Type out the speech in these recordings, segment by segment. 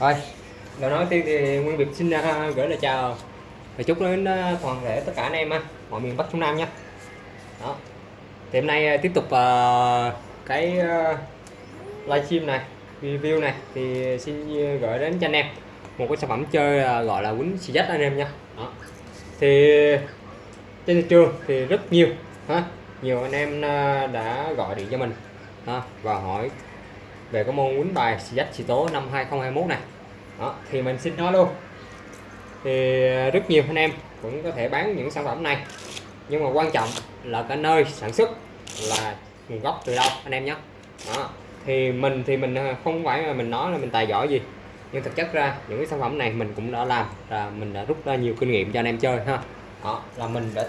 Rồi, lời nói tiên thì Nguyên Việt xin uh, gửi lời chào và chúc đến uh, toàn thể tất cả anh em uh, mọi miền Bắc Trung Nam nha. Đó. Thì hôm nay uh, tiếp tục uh, cái uh, livestream này, review này thì xin gửi đến cho anh em một cái sản phẩm chơi uh, gọi là quýnh xì dách anh em nha. Đó. Thì trên thị trường thì rất nhiều ha, nhiều anh em đã gọi điện cho mình ha, và hỏi về cái môn quýnh bài xì dách xì tố năm 2021 này đó, thì mình xin nói luôn. Thì à, rất nhiều anh em cũng có thể bán những sản phẩm này. Nhưng mà quan trọng là cái nơi sản xuất là nguồn gốc từ đâu anh em nhé. Đó thì mình thì mình à, không phải là mình nói là mình tài giỏi gì. Nhưng thực chất ra những cái sản phẩm này mình cũng đã làm là mình đã rút ra nhiều kinh nghiệm cho anh em chơi ha. Đó là mình đã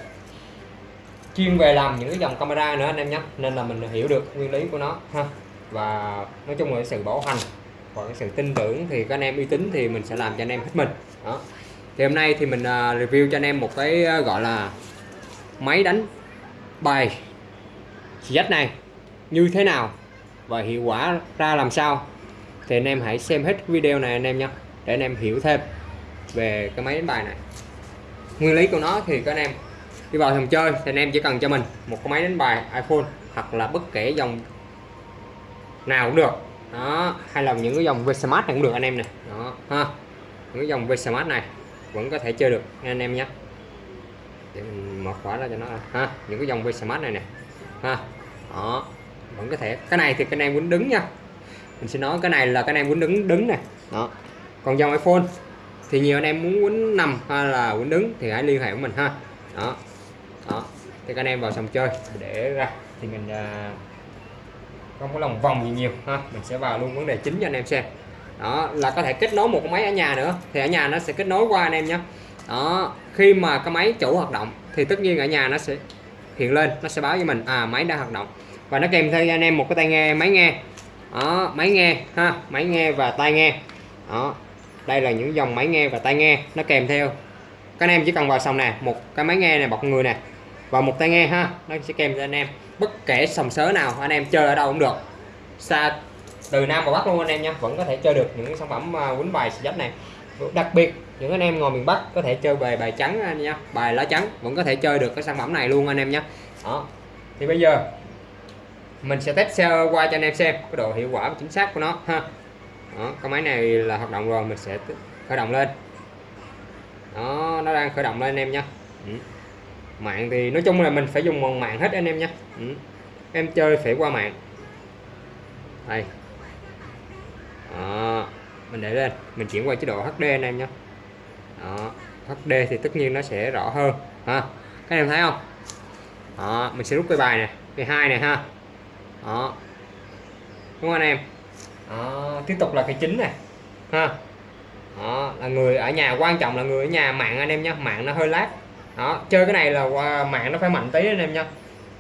chuyên về làm những cái dòng camera nữa anh em nhé. Nên là mình hiểu được nguyên lý của nó ha. Và nói chung là sự bảo hành và cái sự tin tưởng thì các anh em uy tín thì mình sẽ làm cho anh em hết mình. Đó. Thì hôm nay thì mình à, review cho anh em một cái à, gọi là máy đánh bài dắt này như thế nào và hiệu quả ra làm sao. Thì anh em hãy xem hết video này anh em nhé, để anh em hiểu thêm về cái máy đánh bài này. Nguyên lý của nó thì các anh em đi vào phòng chơi thì anh em chỉ cần cho mình một cái máy đánh bài iPhone hoặc là bất kể dòng nào cũng được đó hay là những cái dòng Vsmart này cũng được anh em này đó ha. Những cái dòng Vsmart này vẫn có thể chơi được anh em nhé. Để mình mở khóa ra cho nó ha. Những cái dòng Vsmart này nè ha. Đó vẫn có thể. Cái này thì cái em quýnh đứng nha. Mình sẽ nói cái này là cái em quýnh đứng đứng này đó. Còn dòng iPhone thì nhiều anh em muốn quýnh nằm hay là quýnh đứng thì hãy liên hệ với mình ha. Đó. Đó. Thì các anh em vào sòng chơi để ra. Thì mình uh, không có lòng vòng gì nhiều, ha. Mình sẽ vào luôn vấn đề chính cho anh em xem. Đó, là có thể kết nối một cái máy ở nhà nữa. Thì ở nhà nó sẽ kết nối qua anh em nhé. Đó, khi mà cái máy chủ hoạt động thì tất nhiên ở nhà nó sẽ hiện lên, nó sẽ báo với mình à máy đã hoạt động. Và nó kèm theo anh em một cái tai nghe, máy nghe. Đó, máy nghe, ha, máy nghe và tai nghe. Đó, đây là những dòng máy nghe và tai nghe, nó kèm theo. Các anh em chỉ cần vào xong nè, một cái máy nghe này bọc người nè và một tai nghe ha nó sẽ kèm cho anh em bất kể sòng sớ nào anh em chơi ở đâu cũng được. Xa từ nam vào bắc luôn anh em nha vẫn có thể chơi được những sản phẩm quấn quýnh bài xì này. Đặc biệt những anh em ngồi miền bắc có thể chơi bài bài trắng anh nha bài lá trắng vẫn có thể chơi được cái sản phẩm này luôn anh em nhé đó. Thì bây giờ mình sẽ test xe qua cho anh em xem cái độ hiệu quả và chính xác của nó ha. Đó, cái máy này là hoạt động rồi mình sẽ khởi động lên. Đó nó đang khởi động lên anh em nha. Ừ mạng thì nói chung là mình phải dùng mòn mạng hết anh em nhé. Ừ. em chơi phải qua mạng. Đây. Đó. mình để lên. Mình chuyển qua chế độ HD anh em nhé. Đó. HD thì tất nhiên nó sẽ rõ hơn, ha. Các em thấy không? Đó. mình sẽ rút cái bài này, cái hai này, ha. Đó. Đúng không anh em? Đó. tiếp tục là cái chính này, ha. Đó, là người ở nhà, quan trọng là người ở nhà mạng anh em nhé. Mạng nó hơi lát đó chơi cái này là qua mạng nó phải mạnh tí anh em nha.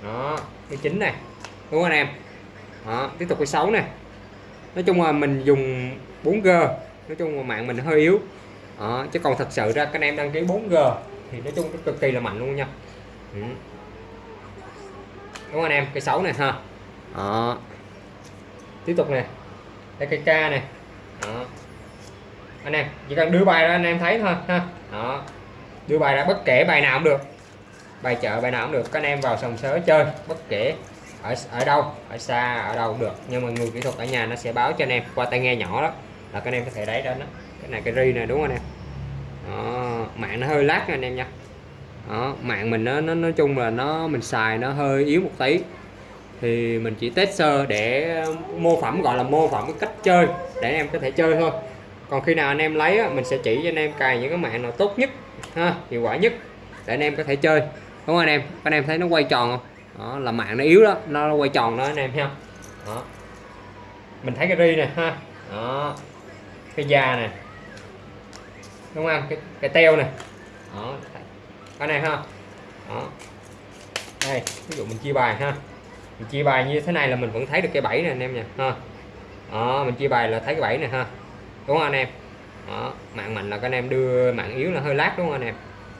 Đó cái chính này. Đúng không anh em? Đó tiếp tục cái xấu này. Nói chung là mình dùng 4G nói chung là mạng mình hơi yếu. Đó, chứ còn thật sự ra các anh em đăng ký 4G thì nói chung cực kỳ là mạnh luôn nha. Ừ. đúng không anh em? Cái xấu này ha. Đó. tiếp tục nè đây cái ca này. Đó. anh em chỉ cần đưa bài ra anh em thấy thôi ha. Đó đưa bài ra bất kể bài nào cũng được. Bài chợ bài nào cũng được. Các anh em vào sòng sớ chơi bất kể. Ở ở đâu ở xa ở đâu cũng được. Nhưng mà người kỹ thuật ở nhà nó sẽ báo cho anh em qua tai nghe nhỏ đó. Là các anh em có thể đáy đến đó cái này cái ri này đúng không anh em? Đó, mạng nó hơi lát nha anh em nha. Đó, mạng mình nó, nó nói chung là nó mình xài nó hơi yếu một tí. Thì mình chỉ test sơ để mô phỏng gọi là mô phỏng cái cách chơi để anh em có thể chơi thôi. Còn khi nào anh em lấy mình sẽ chỉ cho anh em cài những cái mạng nào tốt nhất ha hiệu quả nhất để anh em có thể chơi. Đúng không anh em? Anh em thấy nó quay tròn không? Đó là mạng nó yếu đó nó quay tròn đó anh em ha. Đó. Mình thấy cái ri nè ha. Đó. Cái da nè. Đúng không? Cái, cái teo nè. Đó cái này ha. Đó. Đây ví dụ mình chia bài ha. Mình chia bài như thế này là mình vẫn thấy được cái bẫy này anh em nha. Ha. Đó mình chia bài là thấy cái bẫy này ha. Đúng không anh em? Đó, mạng mạnh là các anh em đưa mạng yếu là hơi lát đúng không anh em?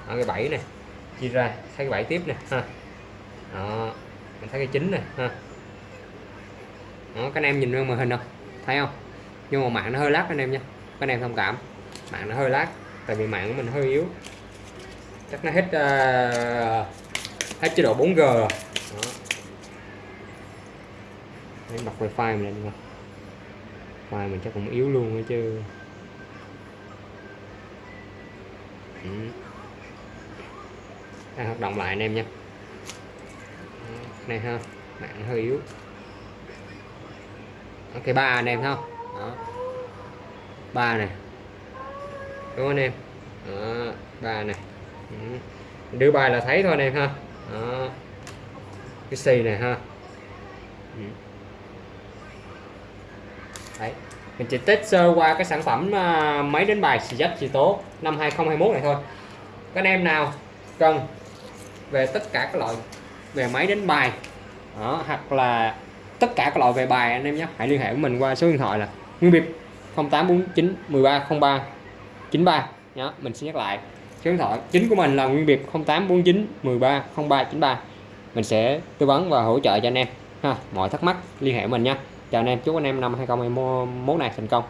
Ở cái bảy này chia ra thấy cái bảy tiếp này ha. Đó, mình thấy cái chín này ha. Đó, các anh em nhìn lên màn hình không? Thấy không? Nhưng mà mạng nó hơi lát anh em nha các anh em thông cảm. Mạng nó hơi lát tại vì mạng của mình hơi yếu. Chắc nó hết uh, hết chế độ 4G rồi. Đó. Em bật wifi mình lên coi wifi mình chắc cũng yếu luôn ấy chứ. Ừ. À, Đang hoạt động lại anh em nha. Này ha mạng hơi yếu. Ok, ba anh em ha. Không đó. Ba này đúng anh em? Đó, ba này ừ. đưa bài là thấy thôi anh em ha. Đó. cái xì này ha. Ừ. đấy mình chỉ test sơ qua cái sản phẩm à, uh, máy đánh bài xì dách xì tố năm 2021 này thôi. Các anh em nào cần về tất cả các loại về máy đánh bài đó, hoặc là tất cả các loại về bài anh em nhé hãy liên hệ với mình qua số điện thoại là nguyên biệt 0849 1303 93 nhé mình sẽ nhắc lại. Số điện thoại chính của mình là nguyên biệt 0849 130393 mình sẽ tư vấn và hỗ trợ cho anh em ha mọi thắc mắc liên hệ với mình nha chào anh em chúc anh em năm 2021 này thành công.